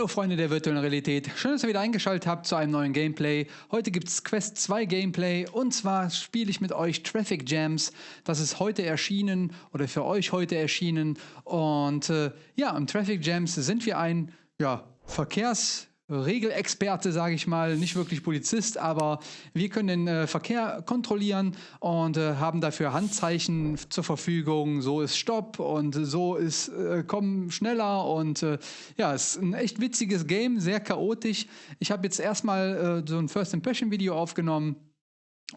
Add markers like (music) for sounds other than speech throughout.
Hallo Freunde der virtuellen Realität, schön, dass ihr wieder eingeschaltet habt zu einem neuen Gameplay. Heute gibt es Quest 2 Gameplay und zwar spiele ich mit euch Traffic Jams. Das ist heute erschienen oder für euch heute erschienen und äh, ja, im Traffic Jams sind wir ein ja, Verkehrs- Regelexperte, sage ich mal, nicht wirklich Polizist, aber wir können den äh, Verkehr kontrollieren und äh, haben dafür Handzeichen zur Verfügung. So ist Stopp und so ist äh, Komm schneller und äh, ja, es ist ein echt witziges Game, sehr chaotisch. Ich habe jetzt erstmal äh, so ein First Impression Video aufgenommen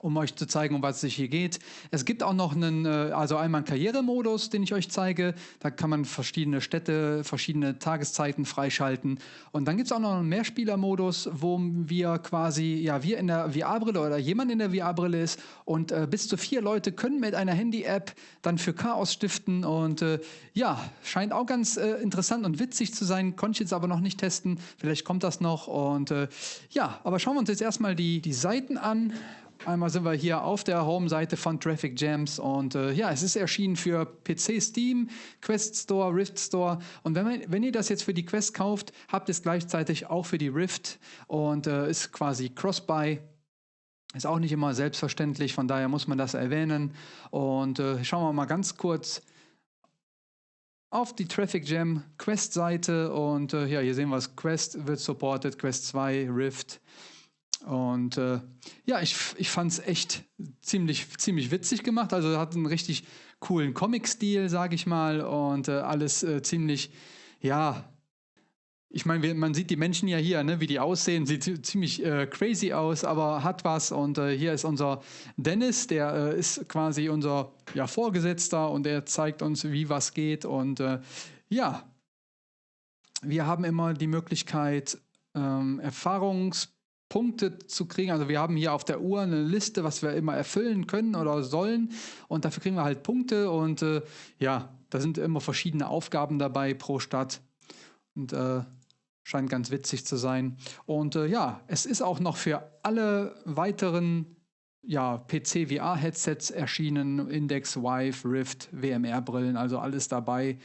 um euch zu zeigen, um was es hier geht. Es gibt auch noch einen, äh, also einmal einen Karrieremodus, den ich euch zeige. Da kann man verschiedene Städte, verschiedene Tageszeiten freischalten. Und dann gibt es auch noch einen Mehrspielermodus, wo wir quasi, ja, wir in der VR-Brille oder jemand in der VR-Brille ist und äh, bis zu vier Leute können mit einer Handy-App dann für Chaos stiften. Und äh, ja, scheint auch ganz äh, interessant und witzig zu sein. Konnte ich jetzt aber noch nicht testen. Vielleicht kommt das noch. Und äh, ja, aber schauen wir uns jetzt erstmal die, die Seiten an. Einmal sind wir hier auf der Home-Seite von Traffic Jams und äh, ja, es ist erschienen für PC Steam, Quest Store, Rift Store und wenn, man, wenn ihr das jetzt für die Quest kauft, habt es gleichzeitig auch für die Rift und äh, ist quasi Cross-Buy. Ist auch nicht immer selbstverständlich, von daher muss man das erwähnen. Und äh, schauen wir mal ganz kurz auf die Traffic Jam Quest-Seite und äh, ja, hier sehen wir es, Quest wird supported, Quest 2, Rift. Und äh, ja, ich, ich fand es echt ziemlich, ziemlich witzig gemacht. Also hat einen richtig coolen Comic-Stil, sage ich mal. Und äh, alles äh, ziemlich, ja, ich meine, man sieht die Menschen ja hier, ne, wie die aussehen, sieht ziemlich äh, crazy aus, aber hat was. Und äh, hier ist unser Dennis, der äh, ist quasi unser ja, Vorgesetzter und der zeigt uns, wie was geht. Und ja, wir haben immer die Möglichkeit, ähm, Erfahrungs Punkte zu kriegen. Also wir haben hier auf der Uhr eine Liste, was wir immer erfüllen können oder sollen und dafür kriegen wir halt Punkte und äh, ja, da sind immer verschiedene Aufgaben dabei pro Stadt und äh, scheint ganz witzig zu sein. Und äh, ja, es ist auch noch für alle weiteren ja, PC-VR-Headsets erschienen, Index, Vive, Rift, WMR-Brillen, also alles dabei.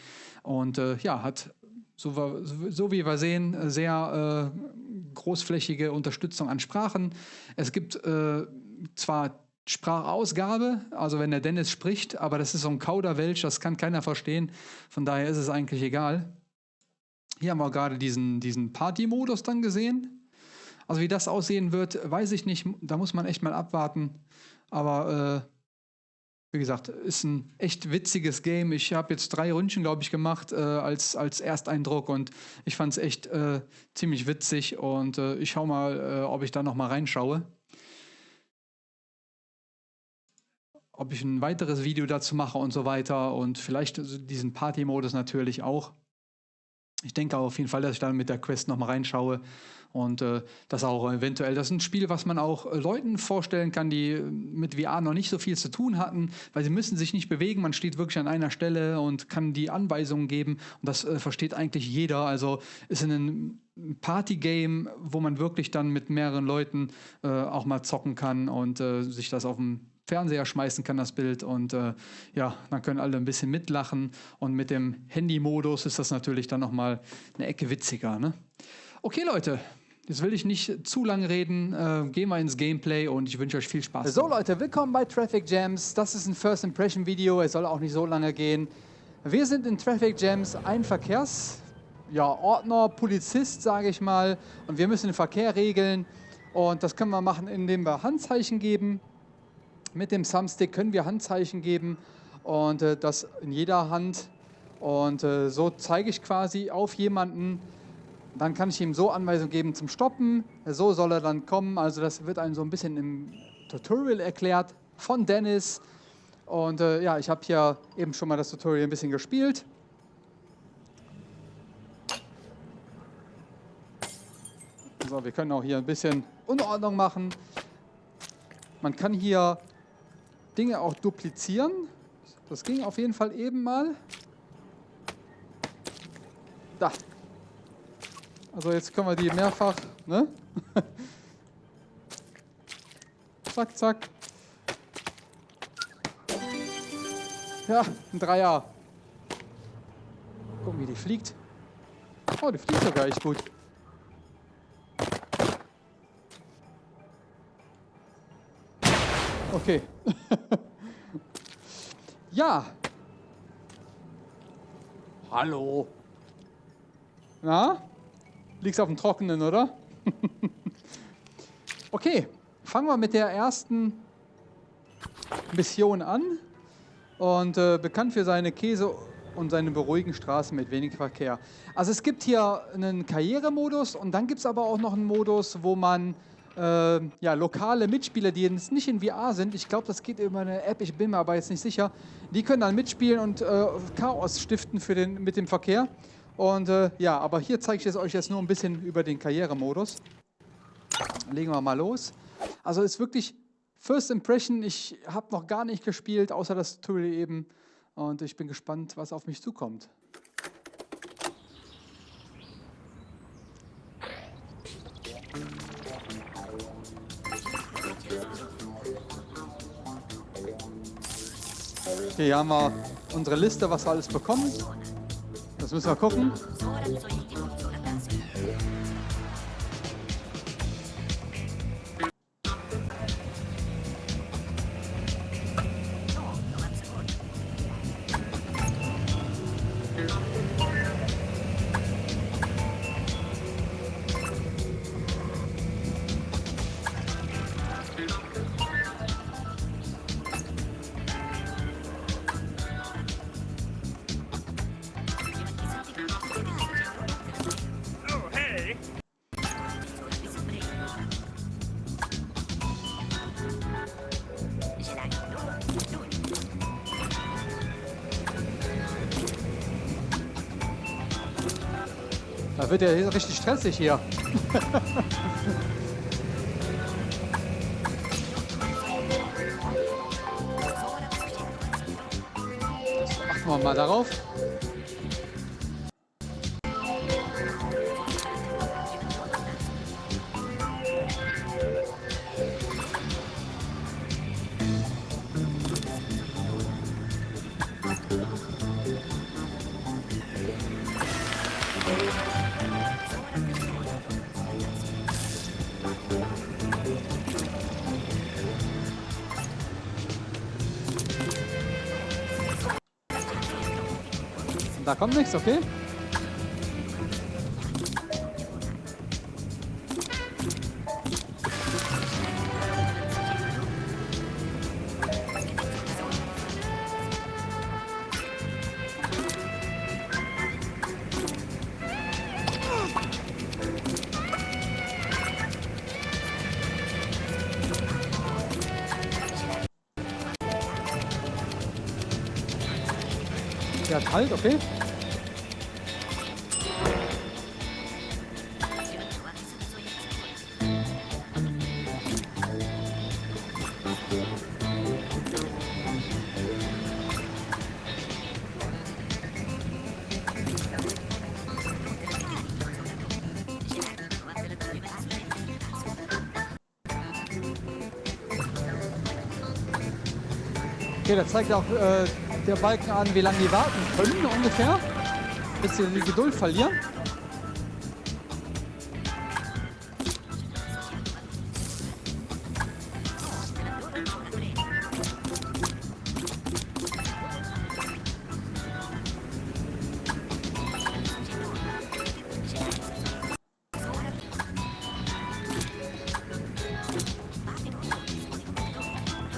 Und äh, ja, hat, so, so, wie wir sehen, sehr äh, großflächige Unterstützung an Sprachen. Es gibt äh, zwar Sprachausgabe, also wenn der Dennis spricht, aber das ist so ein Kauderwelsch, das kann keiner verstehen. Von daher ist es eigentlich egal. Hier haben wir gerade diesen, diesen Party-Modus dann gesehen. Also wie das aussehen wird, weiß ich nicht. Da muss man echt mal abwarten. Aber äh, wie gesagt, ist ein echt witziges Game. Ich habe jetzt drei Ründchen, glaube ich, gemacht äh, als, als Ersteindruck und ich fand es echt äh, ziemlich witzig und äh, ich schaue mal, äh, ob ich da noch mal reinschaue. Ob ich ein weiteres Video dazu mache und so weiter und vielleicht diesen Party-Modus natürlich auch. Ich denke auf jeden Fall, dass ich dann mit der Quest noch mal reinschaue und äh, das auch eventuell, das ist ein Spiel, was man auch äh, Leuten vorstellen kann, die mit VR noch nicht so viel zu tun hatten, weil sie müssen sich nicht bewegen, man steht wirklich an einer Stelle und kann die Anweisungen geben und das äh, versteht eigentlich jeder. Also ist ein Partygame, wo man wirklich dann mit mehreren Leuten äh, auch mal zocken kann und äh, sich das auf dem Fernseher schmeißen kann, das Bild. Und äh, ja, dann können alle ein bisschen mitlachen. Und mit dem Handy-Modus ist das natürlich dann nochmal eine Ecke witziger. Ne? Okay, Leute, Jetzt will ich nicht zu lange reden. Äh, gehen wir ins Gameplay und ich wünsche euch viel Spaß. So Leute, willkommen bei Traffic Jams. Das ist ein First Impression Video. Es soll auch nicht so lange gehen. Wir sind in Traffic Jams ein Verkehrsordner, ja, Polizist, sage ich mal. Und wir müssen den Verkehr regeln. Und das können wir machen, indem wir Handzeichen geben. Mit dem Thumbstick können wir Handzeichen geben und äh, das in jeder Hand. Und äh, so zeige ich quasi auf jemanden, dann kann ich ihm so Anweisungen geben zum Stoppen. So soll er dann kommen. Also das wird einem so ein bisschen im Tutorial erklärt von Dennis. Und äh, ja, ich habe hier eben schon mal das Tutorial ein bisschen gespielt. So, wir können auch hier ein bisschen Unordnung machen. Man kann hier Dinge auch duplizieren. Das ging auf jeden Fall eben mal. Da, also jetzt können wir die mehrfach, ne? (laughs) zack, zack. Ja, ein Dreier. Gucken, wie die fliegt. Oh, die fliegt sogar echt gut. Okay. (laughs) ja. Hallo. Na? Liegst auf dem Trockenen, oder? (laughs) okay, fangen wir mit der ersten Mission an. Und äh, bekannt für seine Käse und seine beruhigen Straßen mit wenig Verkehr. Also es gibt hier einen Karrieremodus und dann gibt es aber auch noch einen Modus, wo man äh, ja, lokale Mitspieler, die jetzt nicht in VR sind, ich glaube, das geht über eine App, ich bin mir aber jetzt nicht sicher, die können dann mitspielen und äh, Chaos stiften für den, mit dem Verkehr. Und äh, ja, aber hier zeige ich es euch jetzt nur ein bisschen über den Karrieremodus. Legen wir mal los. Also ist wirklich First Impression, ich habe noch gar nicht gespielt, außer das Tutorial eben. Und ich bin gespannt, was auf mich zukommt. Hier haben wir unsere Liste, was wir alles bekommen. Das müssen wir gucken. Wird ja richtig stressig hier. Achten wir mal darauf. Da kommt nichts, okay? Hat halt, okay? Okay, da zeigt auch äh, der Balken an, wie lange die warten können ungefähr, bis sie die Geduld verlieren.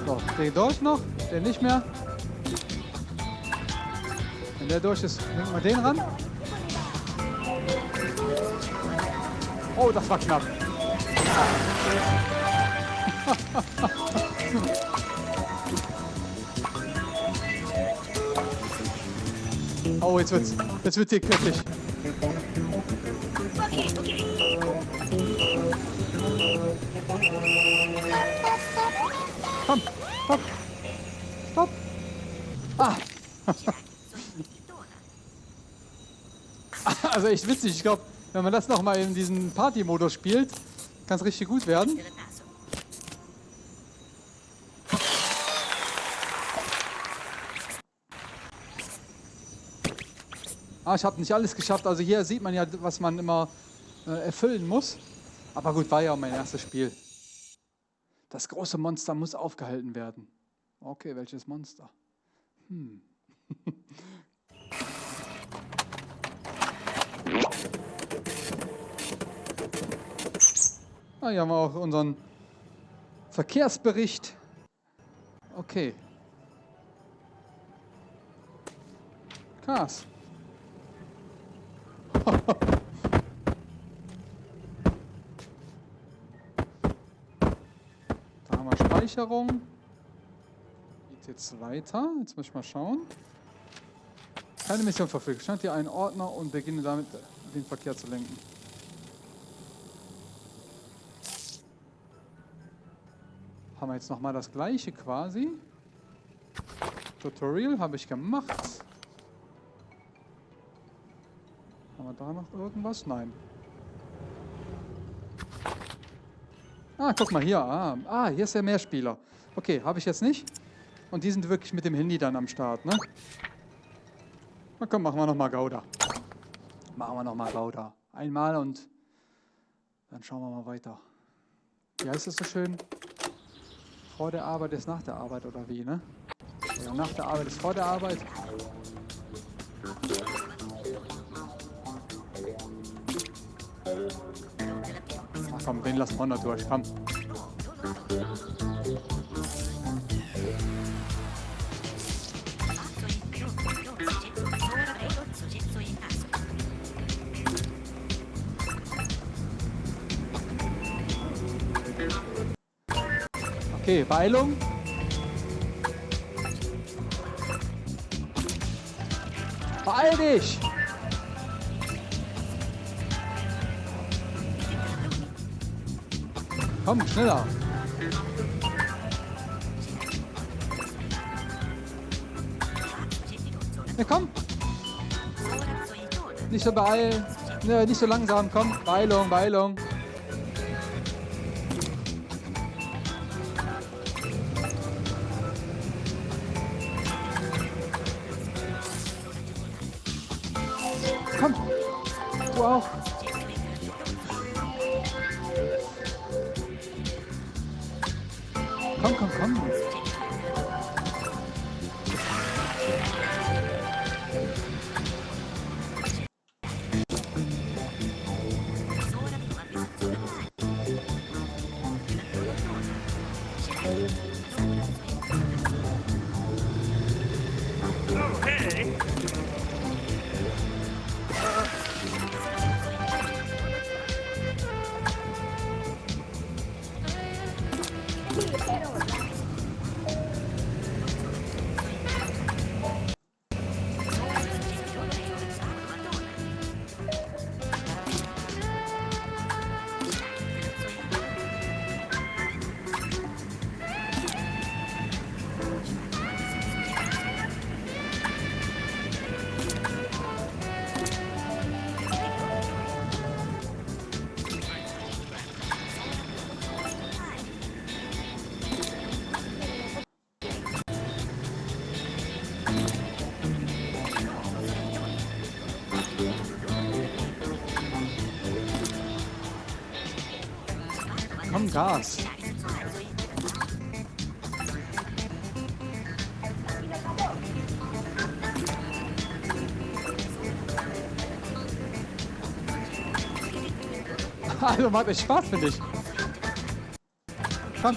So, der durch noch, der nicht mehr. Der durch ist, nehmen wir den ran. Oh, das war knapp. (laughs) oh, jetzt wird's, jetzt wird hier kritisch. Komm, stopp. Stopp. Ah. (laughs) also echt witzig. Ich glaube, wenn man das nochmal in diesem Party-Modus spielt, kann es richtig gut werden. Ah, ich habe nicht alles geschafft. Also hier sieht man ja, was man immer äh, erfüllen muss. Aber gut, war ja auch mein erstes Spiel. Das große Monster muss aufgehalten werden. Okay, welches Monster? Hm. (laughs) ah, hier haben wir auch unseren Verkehrsbericht. Okay. Krass. (laughs) da haben wir Speicherung. Geht jetzt weiter. Jetzt muss ich mal schauen. Keine Mission verfügt. Stand hier einen Ordner und beginne damit, den Verkehr zu lenken. Haben wir jetzt nochmal das gleiche quasi. Tutorial habe ich gemacht. Haben wir da noch irgendwas? Nein. Ah, guck mal hier. Ah, ah hier ist der Mehrspieler. Okay, habe ich jetzt nicht. Und die sind wirklich mit dem Handy dann am Start, ne? Na komm, machen wir nochmal Gouda. Machen wir nochmal Gouda. Einmal und dann schauen wir mal weiter. Wie heißt das so schön? Vor der Arbeit ist nach der Arbeit oder wie, ne? Oder nach der Arbeit ist vor der Arbeit. Ach komm, den lassen wir noch durch, komm. Okay, Beilung. Beeil dich! Komm, schneller. Ja, komm. Nicht so beeilen. Ne, nicht so langsam. Komm, Beilung, Beilung. Gas. (laughs) Also macht echt Spaß, finde ich. Komm,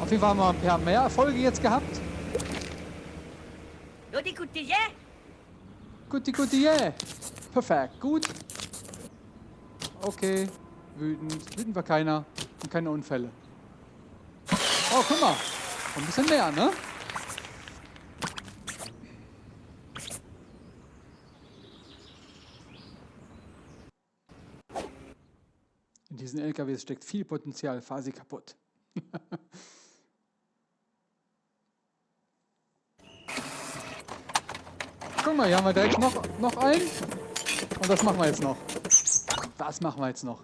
Auf jeden Fall haben wir ein paar mehr Erfolge jetzt gehabt. Guti guti, yeah? Guti, guti, yeah. Perfekt, gut. Okay, wütend. Wütend war keiner. Und keine Unfälle. Oh, guck mal. Ein bisschen mehr, ne? In diesen LKWs steckt viel Potenzial. Fahr sie kaputt. (laughs) Guck mal, hier haben wir direkt noch, noch einen. Und das machen wir jetzt noch. Das machen wir jetzt noch.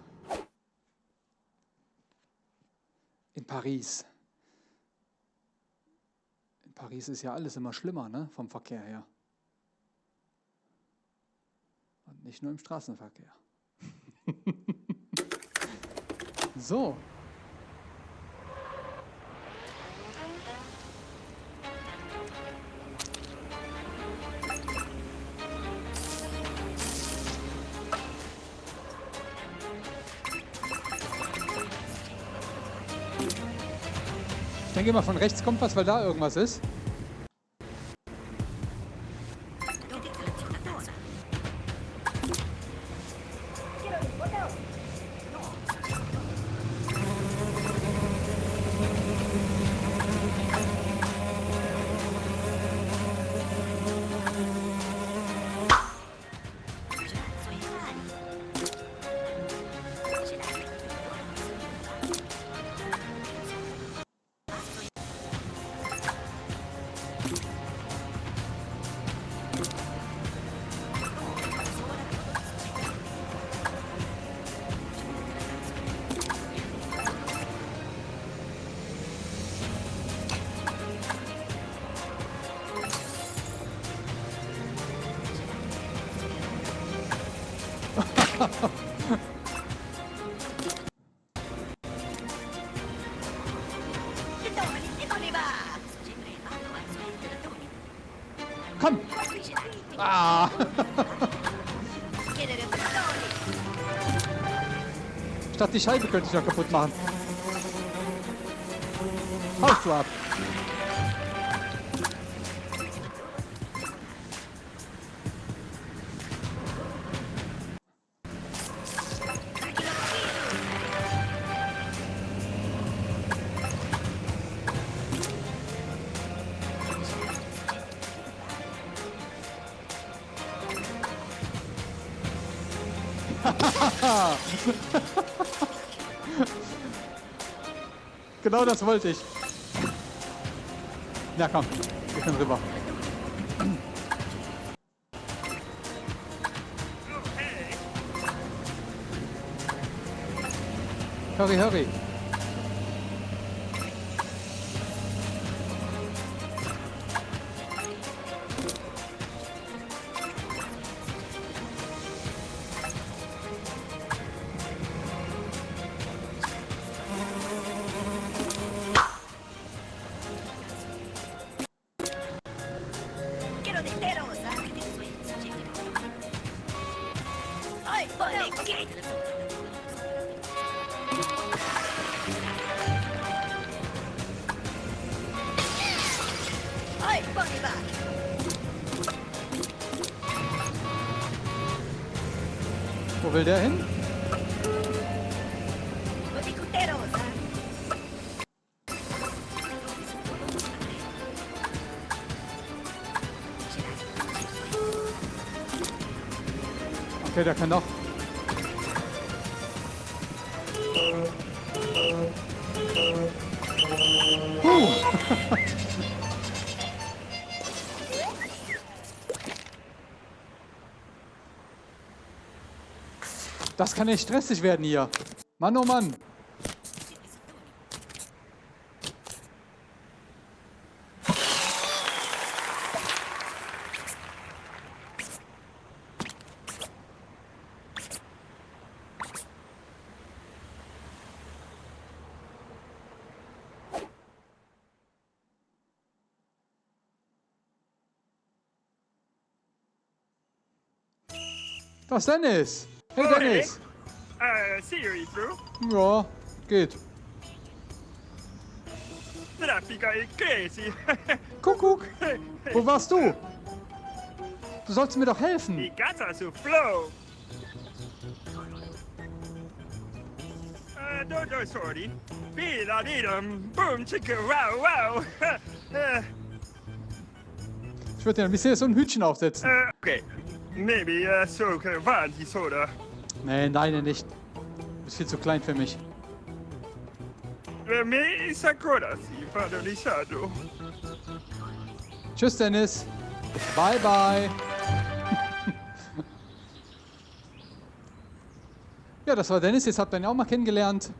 In Paris. In Paris ist ja alles immer schlimmer, ne? Vom Verkehr her. Und nicht nur im Straßenverkehr. (laughs) so. Ich denke mal, von rechts kommt was, weil da irgendwas ist. Komm! Ah! Statt die Scheibe könnte ich noch kaputt machen. Haust du ab! (laughs) genau das wollte ich. Ja, komm. Wir können rüber. Hurry, hurry. Wo will der hin? Guti gutero, ¿sabes? Okay, der kann noch. Huh. (laughs) Das kann echt stressig werden hier. Mann, oh Mann. Was Dennis? Hey Dennis. Uh, Siri, bro. Ja, geht. traffico è crazy. Kuckuck, wo warst du? Du sollst mir doch helfen. I casa su flow. Uh, no, no, sorry. Vida, didum, boom, chicka, wow, wow. uh, (laughs) Ich würde dir ein bisschen so ein Hütchen aufsetzen. uh, okay. Maybe uh, so avanti, soda. Nee, deine nicht. Du bist viel zu klein für mich. Per me is ancora si shadow. Tschüss, Dennis. Bye, bye. (laughs) ja, das war Dennis. Jetzt habt ihr ihn auch mal kennengelernt.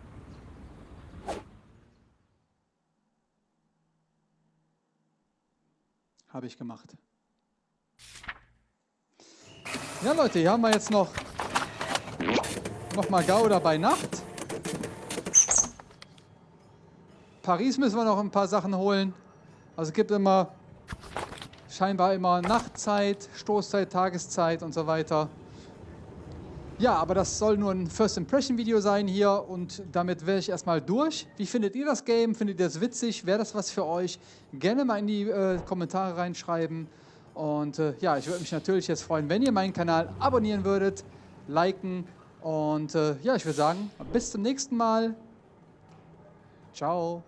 Habe ich gemacht. Ja, Leute, hier haben wir jetzt noch, noch mal Gouda bei Nacht. Paris müssen wir noch ein paar Sachen holen. Also es gibt immer scheinbar immer Nachtzeit, Stoßzeit, Tageszeit und so weiter. Ja, aber das soll nur ein First Impression Video sein hier und damit wäre ich erstmal durch. Wie findet ihr das Game? Findet ihr das witzig? Wäre das was für euch? Gerne mal in die äh, Kommentare reinschreiben. Und äh, ja, ich würde mich natürlich jetzt freuen, wenn ihr meinen Kanal abonnieren würdet, liken und äh, ja, ich würde sagen, bis zum nächsten Mal. Ciao.